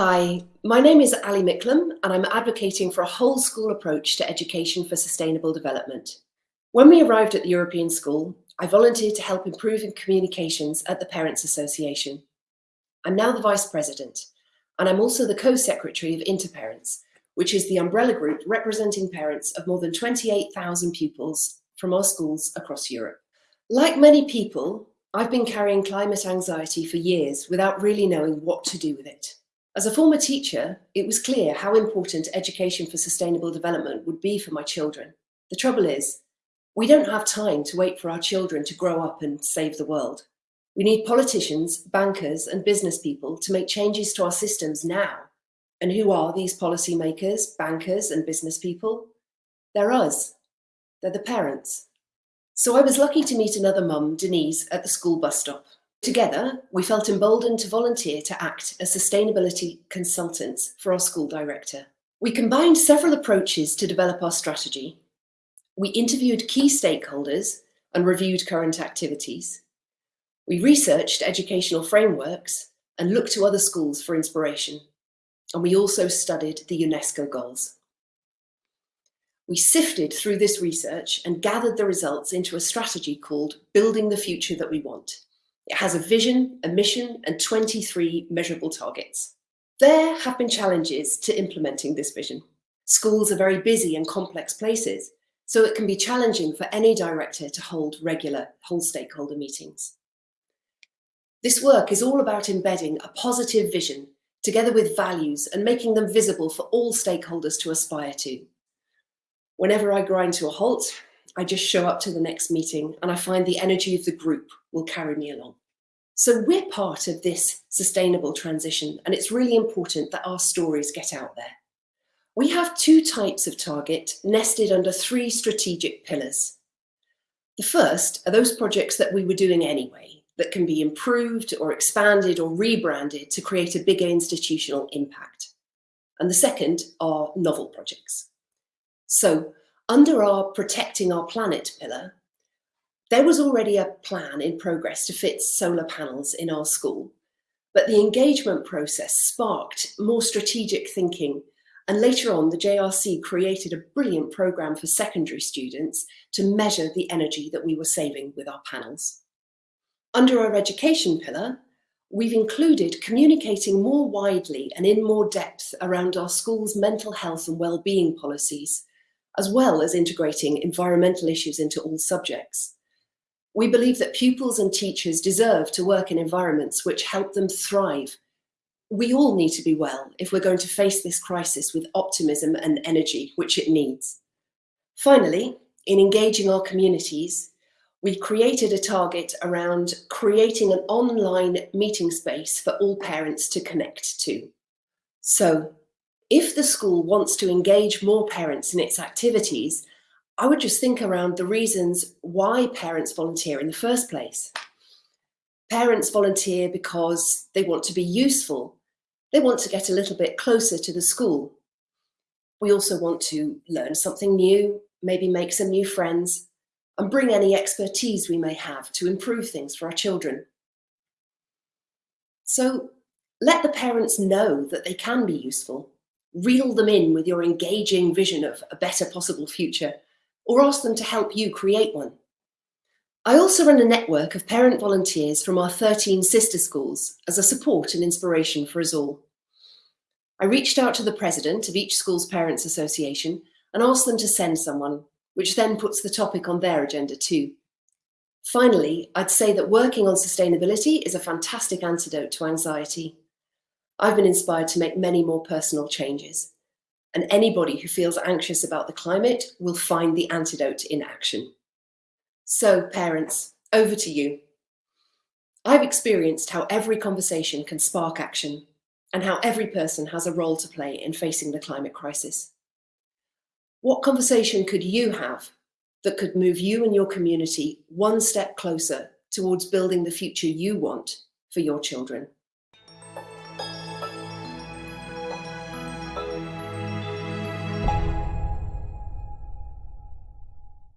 Hi, my name is Ali Miklam and I'm advocating for a whole school approach to education for sustainable development. When we arrived at the European School, I volunteered to help improve communications at the Parents Association. I'm now the Vice President and I'm also the Co-Secretary of Interparents, which is the umbrella group representing parents of more than 28,000 pupils from our schools across Europe. Like many people, I've been carrying climate anxiety for years without really knowing what to do with it. As a former teacher, it was clear how important education for sustainable development would be for my children. The trouble is, we don't have time to wait for our children to grow up and save the world. We need politicians, bankers and business people to make changes to our systems now and who are these policymakers, bankers and business people? They're us. They're the parents. So I was lucky to meet another mum, Denise, at the school bus stop. Together, we felt emboldened to volunteer to act as sustainability consultants for our school director. We combined several approaches to develop our strategy. We interviewed key stakeholders and reviewed current activities. We researched educational frameworks and looked to other schools for inspiration and we also studied the UNESCO goals. We sifted through this research and gathered the results into a strategy called Building the Future That We Want. It has a vision, a mission, and 23 measurable targets. There have been challenges to implementing this vision. Schools are very busy and complex places, so it can be challenging for any director to hold regular whole stakeholder meetings. This work is all about embedding a positive vision together with values and making them visible for all stakeholders to aspire to. Whenever I grind to a halt, I just show up to the next meeting and I find the energy of the group will carry me along. So we're part of this sustainable transition and it's really important that our stories get out there. We have two types of target nested under three strategic pillars. The first are those projects that we were doing anyway, that can be improved or expanded or rebranded to create a bigger institutional impact. And the second are novel projects. So under our Protecting Our Planet pillar, there was already a plan in progress to fit solar panels in our school, but the engagement process sparked more strategic thinking and later on, the JRC created a brilliant program for secondary students to measure the energy that we were saving with our panels. Under our education pillar, we've included communicating more widely and in more depth around our school's mental health and well-being policies, as well as integrating environmental issues into all subjects. We believe that pupils and teachers deserve to work in environments which help them thrive. We all need to be well if we're going to face this crisis with optimism and energy, which it needs. Finally, in engaging our communities, we created a target around creating an online meeting space for all parents to connect to. So if the school wants to engage more parents in its activities, I would just think around the reasons why parents volunteer in the first place. Parents volunteer because they want to be useful. They want to get a little bit closer to the school. We also want to learn something new, maybe make some new friends, and bring any expertise we may have to improve things for our children. So let the parents know that they can be useful. Reel them in with your engaging vision of a better possible future, or ask them to help you create one. I also run a network of parent volunteers from our 13 sister schools as a support and inspiration for us all. I reached out to the president of each school's parents association and asked them to send someone which then puts the topic on their agenda too. Finally, I'd say that working on sustainability is a fantastic antidote to anxiety. I've been inspired to make many more personal changes, and anybody who feels anxious about the climate will find the antidote in action. So parents, over to you. I've experienced how every conversation can spark action and how every person has a role to play in facing the climate crisis. What conversation could you have that could move you and your community one step closer towards building the future you want for your children?